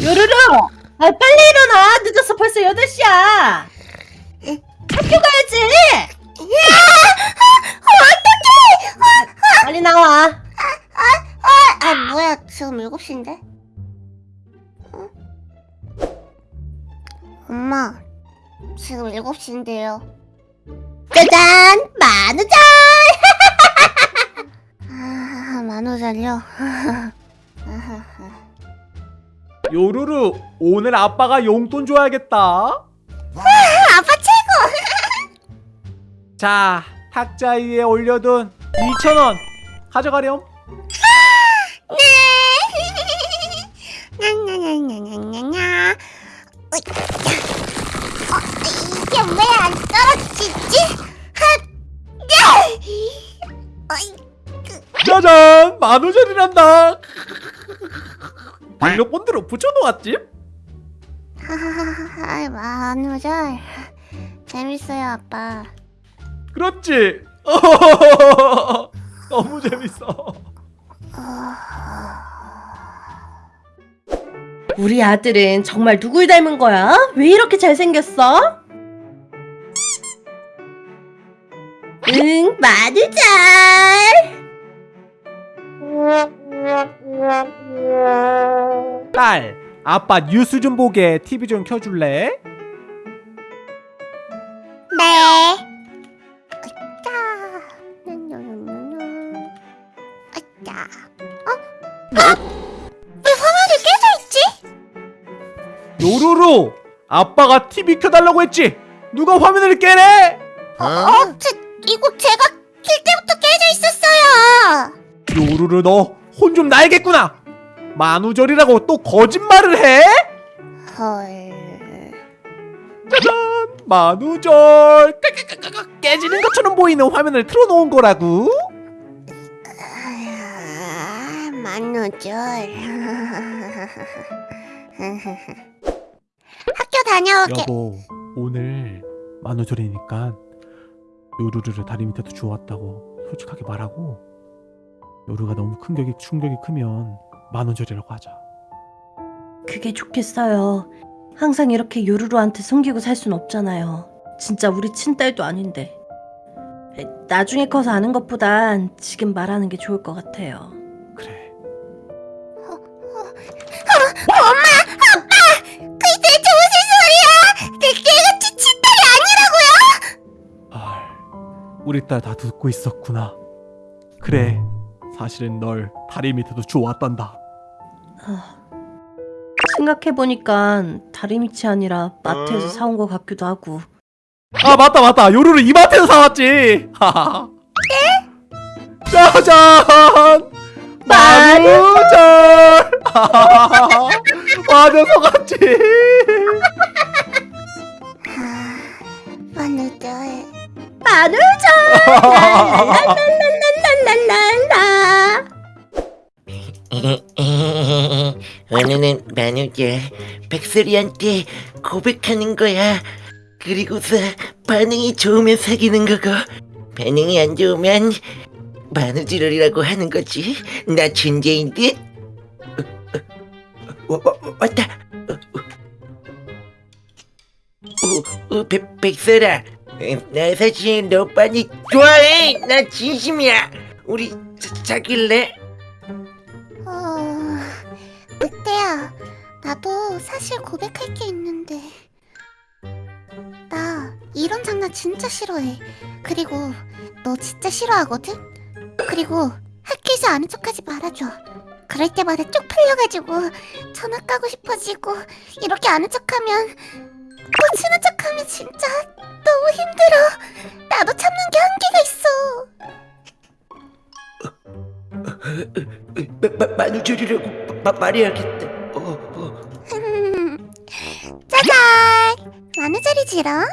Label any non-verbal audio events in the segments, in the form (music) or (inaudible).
요루루! 아, 빨리 일어나! 늦었어, 벌써 8시야! 학교 가야지! 빨리 나와! 아 뭐야 지금 7시인데? 어? 엄마 지금 7시인데요 짜잔! 만우절! (laughs) 아 만우절요? (laughs) 요루루 오늘 아빠가 용돈 줘야겠다 아빠 최고! (laughs) 자 탁자 위에 올려둔 2,000원 가져가렴 네! (laughs) 냐냐냐냐냐냐냐 어, 이게 왜 안 떨어지지? 하! 야! 어이, 짜잔 만우절이란다 등록본드로 붙여놓았지? 하하하하 만우절 재밌어요 아빠 그렇지 (laughs) 너무 재밌어 (laughs) 우리 아들은 정말 누굴 닮은 거야? 왜 이렇게 잘생겼어? 응, 만우절! (laughs) 딸 아빠 뉴스 좀 보게 TV 좀 켜줄래? 네 아짜 어? 아! 왜 화면이 깨져있지? 요루루 아빠가 TV 켜달라고 했지 누가 화면을 깨래? 어? 제, 이거 제가 킬 때부터 깨져 있었어요 요루루 너 혼 좀 나야겠구나 만우절이라고 또 거짓말을 해? 헐. 짜잔! 만우절! 깨지는 것처럼 보이는 화면을 틀어놓은 거라고 아, 만우절. (laughs) 학교 다녀오게. 여보 오늘 만우절이니까 요루루를 다리 밑에도 주웠다고 솔직하게 말하고 요루가 너무 큰 격이 충격이 크면 만우절이라고 하자 그게 좋겠어요. 항상 이렇게 요루루한테 숨기고 살 순 없잖아요. 진짜 우리 친딸도 아닌데. 에, 나중에 커서 아는 것보단 지금 말하는 게 좋을 것 같아요. 그래 그게 대체 무슨 소리야 내, 내가 치, 친딸이 아니라고요 아 우리 딸 다 듣고 있었구나 그래 사실은 널 다리 밑에도 주웠단다. 아, 생각해보니까 다리 밑이 아니라 마트에서 사온 것 같기도 하고. 아 맞다 맞다. 요루루 이마트에서 사왔지. 하하하 짜잔 만우절. 맞아 속았지. 만우절. 만우절! 랄랄랄랄랄랄랄라! 오늘은 만우절 백설이한테 고백하는 거야. 그리고서 반응이 좋으면 사귀는 거고 반응이 안 좋으면 만우절이라고 하는 거지. 나 존재인 듯. 어, 어, 어, 어, 왔다. 어, 어. 어, 어, 백, 백설아, 어, 나 사실 너 많이 좋아해. 나 진심이야. 우리 사, 사귈래? 나도 사실 고백할 게 있는데. 나 이런 장난 진짜 싫어해. 그리고 너 진짜 싫어하거든? 그리고 학교에서 아는 척하지 말아줘. 그럴 때마다 쪽 풀려가지고 전화 까고 싶어지고 이렇게 아는 척하면 또 친한 척하면 진짜 너무 힘들어. 나도 참는 게 한계가 있어. 마, 마, 만우절이라고 마, 말해야겠다. 짜잔! 만우절이지롱?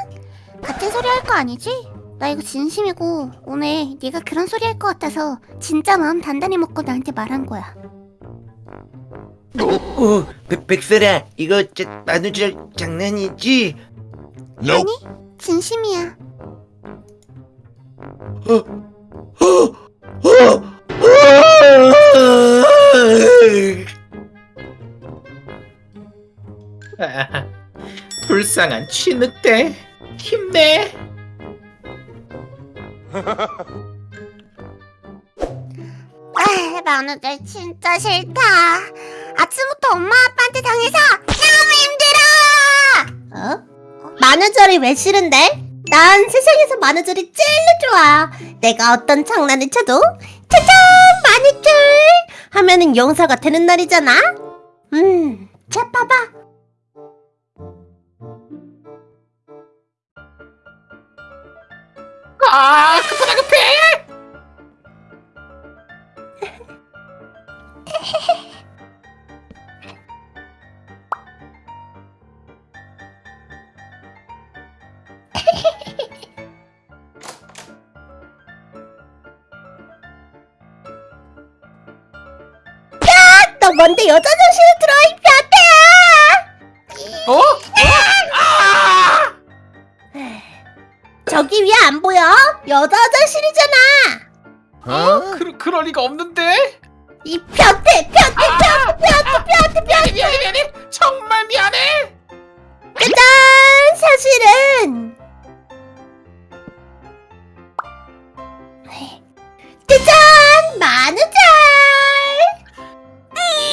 같은 소리 할 거 아니지? 나 이거 진심이고 오늘 네가 그런 소리 할 것 같아서 진짜 마음 단단히 먹고 나한테 말한 거야 어, 어, 백, 백설아, 이거 저, 만우절 장난이지? 아니 진심이야 아, 불쌍한 취늑대 힘내 (laughs) 아, 만우절 진짜 싫다. 아침부터 엄마 아빠한테 당해서 너무 힘들어. 어? 만우절이 왜 싫은데? 난 세상에서 만우절이 제일 좋아. 내가 어떤 장난을 쳐도 짜잔 만우절 하면은 용서가 되는 날이잖아. 음, 자 봐봐. 아 급하다 급해 너 뭔데 여자 정신을 들어 이 변태야! 어? 저기 위에 안 보여? 여자 화장실이잖아. 어? 그, 그럴 리가 없는데 이 변태, 변태, 변태, 변태, 변태, 변태. 미안해 미안해 정말 미안해 짜잔! 사실은 짜잔! 만우절!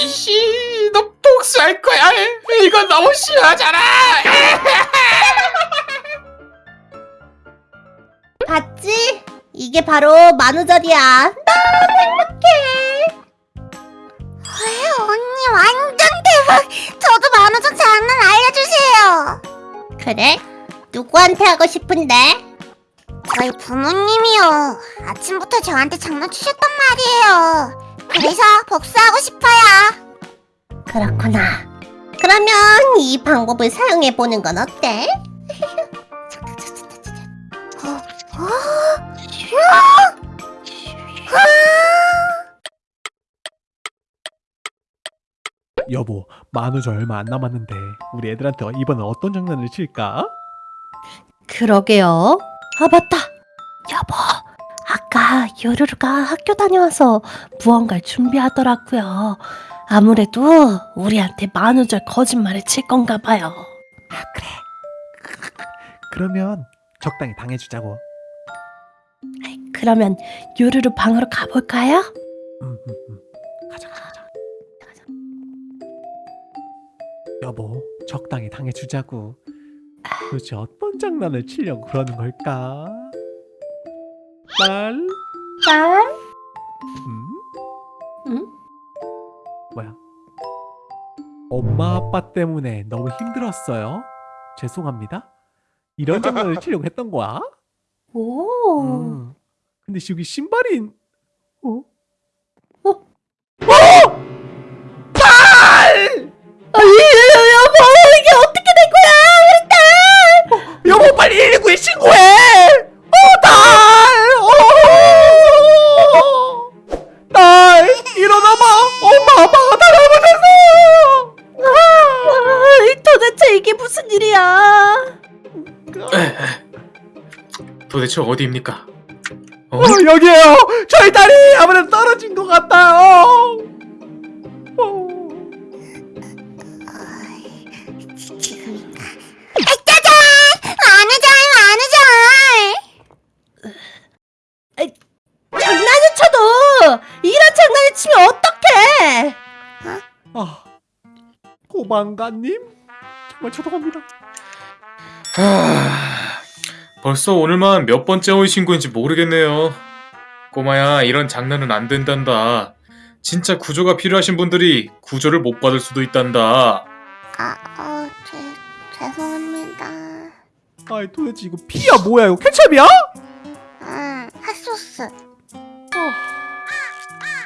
이씨 너 복수할 거야 이건 너무 심하잖아 바로 만우절이야. 너무 행복해. 언니 완전 대박. 저도 만우절 장난 알려주세요. 그래? 누구한테 하고 싶은데? 저희 부모님이요. 아침부터 저한테 장난치셨단 말이에요. 그래서 복수하고 싶어요. 그렇구나. 그러면 이 방법을 사용해 보는 건 어때? 여보, 만우절 얼마 안 남았는데 우리 애들한테 이번엔 어떤 장난을 칠까? 그러게요. 아, 맞다. 여보, 아까 요루루가 학교 다녀와서 무언가를 준비하더라고요. 아무래도 우리한테 만우절 거짓말을 칠 건가 봐요. 아 그래. 그러면 적당히 당해주자고. 그러면 요루루 방으로 가볼까요? 음, 음, 음. 여보, 적당히 당해주자고. 도대체 어떤 장난을 치려고 그러는 걸까? 날, 딸? 음? 응? 뭐야? 엄마 아빠 때문에 너무 힘들었어요. 죄송합니다. 이런 장난을 (laughs) 치려고 했던 거야? 오. 음. 근데 여기 신발이 어? 도대체 어디입니까? 어? 어, 여기에요! 저희 딸이 아무래도 떨어진 것 같아요! 어. 지금인가? 짜잔! 만우절, 만우절! 장난을 쳐도 이런 장난을 치면 어떡해? 아, 고방가님? 정말 죄송합니다. 하... 벌써 오늘만 몇 번째 온 신고인지 모르겠네요. 꼬마야, 이런 장난은 안 된단다. 진짜 구조가 필요하신 분들이 구조를 못 받을 수도 있단다. 아, 어, 죄, 죄송합니다. 아이 도대체 이거 피야 뭐야 이거 케첩이야? 음, 핫소스. 어.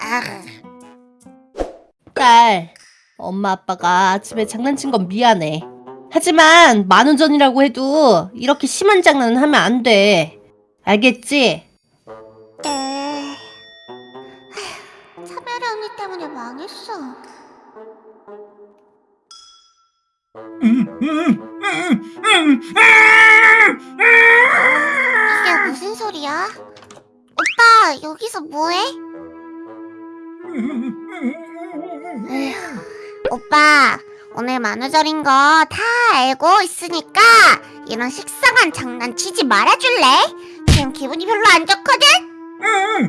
아, 딸, 엄마 아빠가 아침에 장난친 건 미안해. 하지만 만우전이라고 해도 이렇게 심한 장난은 하면 안 돼. 알겠지? 네. 아휴, 차별이 언니 때문에 망했어. 이게 무슨 소리야? 오빠, 여기서 뭐해? 에휴, 오빠, 오늘 만우절인 거 다 알고 있으니까 이런 식상한 장난 치지 말아줄래? 지금 기분이 별로 안 좋거든? 아휴,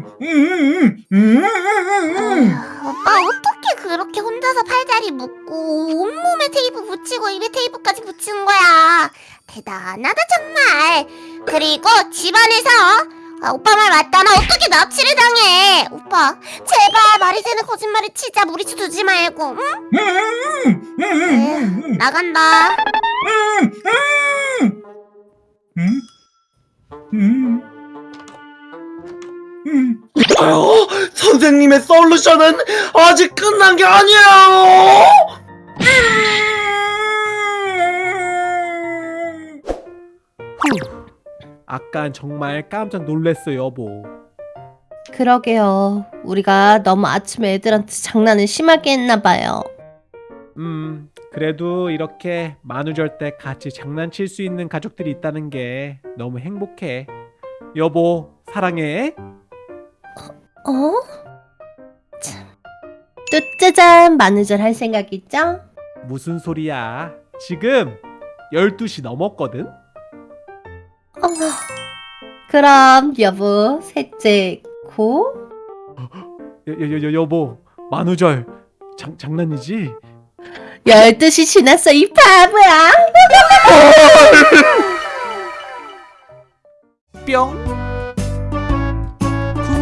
오빠 어떻게 그렇게 혼자서 팔다리 묶고 온몸에 테이프 붙이고 입에 테이프까지 붙이는 거야 대단하다 정말 그리고 집안에서 아, 오빠 말 맞다나 어떻게 납치를 당해 오빠 제발 말이 되는 거짓말을 치자 무리수 두지 말고 응? 네, 나간다 어, 선생님의 솔루션은 아직 끝난 게 아니에요. 아깐 정말 깜짝 놀랐어 여보. 그러게요. 우리가 너무 아침에 애들한테 장난을 심하게 했나 봐요. 음 그래도 이렇게 만우절 때 같이 장난칠 수 있는 가족들이 있다는 게 너무 행복해. 여보 사랑해. 어? 참. 또 짜잔 만우절 할 생각 있죠? 무슨 소리야? 지금 12시 넘었거든? 어머. 그럼 여보 셋째 고? 여, 여, 여, 여보 만우절 장, 장난이지? 12시 지났어 이 바보야. (laughs) 뿅.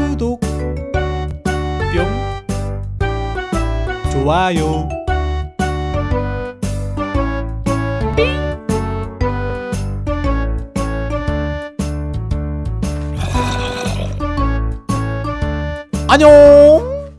구독. 뿅. 좋아요. 안녕